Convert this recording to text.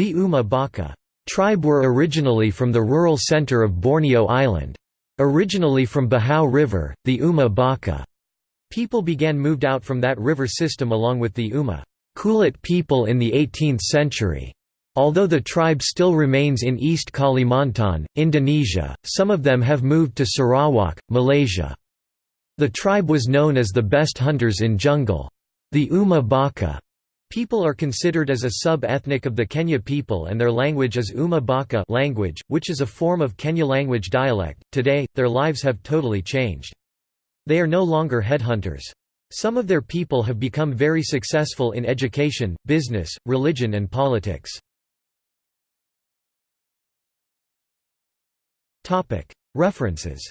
The Uma Bakah tribe were originally from the rural center of Borneo Island. Originally from Bahau River, the Uma Bakah people began moved out from that river system along with the Uma Kulit people in the 18th century. Although the tribe still remains in East Kalimantan, Indonesia, some of them have moved to Sarawak, Malaysia. The tribe was known as the best hunters in jungle. The Uma Bakah people are considered as a sub-ethnic of the Kenyah people and their language is Uma Bakah language, which is a form of Kenyah language dialect. Today, their lives have totally changed. They are no longer headhunters. Some of their people have become very successful in education, business, religion and politics. References